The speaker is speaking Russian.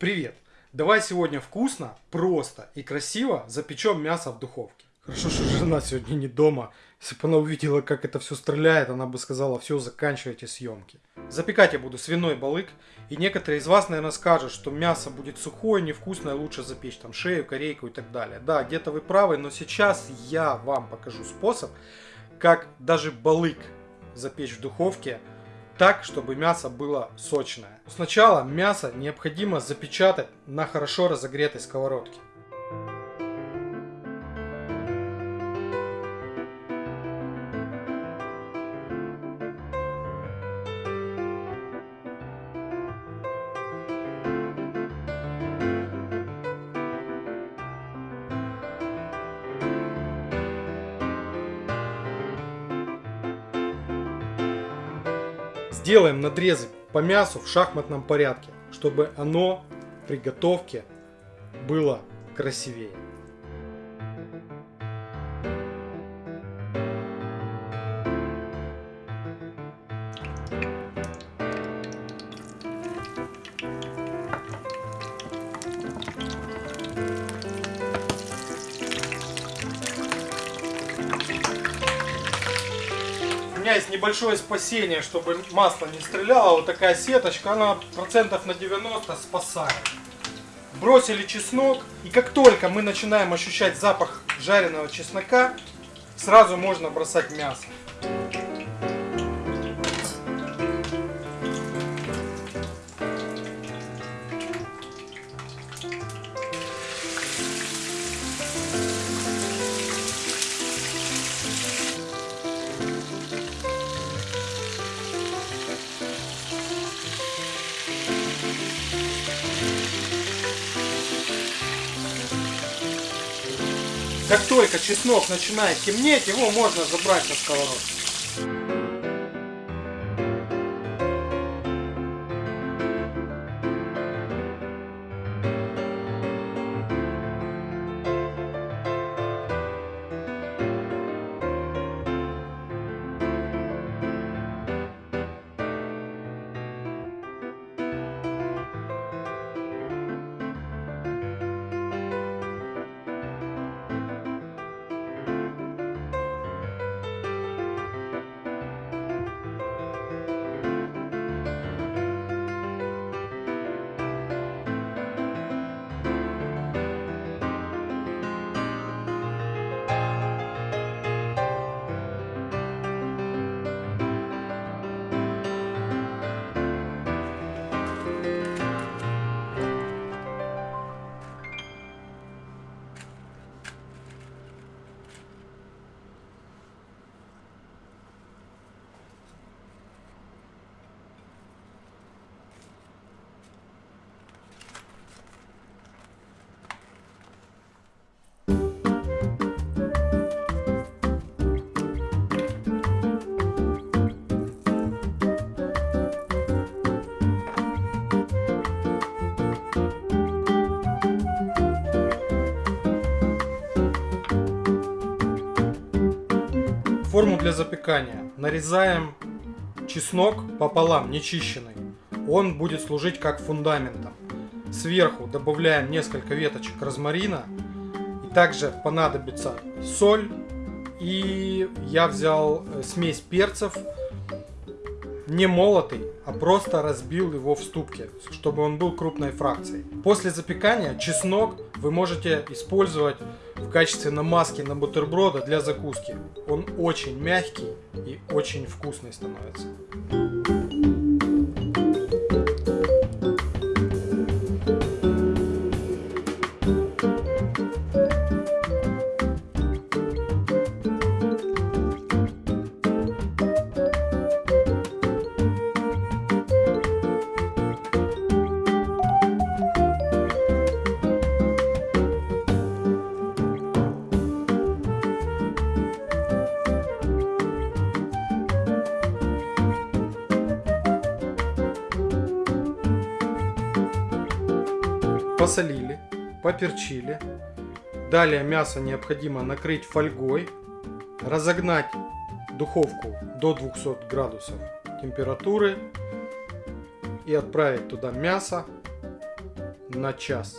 Привет! Давай сегодня вкусно, просто и красиво запечем мясо в духовке. Хорошо, что жена сегодня не дома. Если бы она увидела, как это все стреляет, она бы сказала, все, заканчивайте съемки. Запекать я буду свиной балык. И некоторые из вас, наверное, скажут, что мясо будет сухое, невкусное, лучше запечь там шею, корейку и так далее. Да, где-то вы правы, но сейчас я вам покажу способ, как даже балык запечь в духовке так, чтобы мясо было сочное. Сначала мясо необходимо запечатать на хорошо разогретой сковородке. Сделаем надрезы по мясу в шахматном порядке, чтобы оно при готовке было красивее. У меня есть небольшое спасение, чтобы масло не стреляло. Вот такая сеточка, она процентов на 90 спасает. Бросили чеснок. И как только мы начинаем ощущать запах жареного чеснока, сразу можно бросать мясо. Как только чеснок начинает темнеть, его можно забрать на сковородку. Форму для запекания. Нарезаем чеснок пополам, нечищенный. Он будет служить как фундаментом. Сверху добавляем несколько веточек розмарина. И также понадобится соль. И я взял э, смесь перцев, не молотый, а просто разбил его в ступке, чтобы он был крупной фракцией. После запекания чеснок вы можете использовать в качестве намазки на бутерброды для закуски. Он очень мягкий и очень вкусный становится. Посолили, поперчили. Далее мясо необходимо накрыть фольгой, разогнать духовку до 200 градусов температуры и отправить туда мясо на час.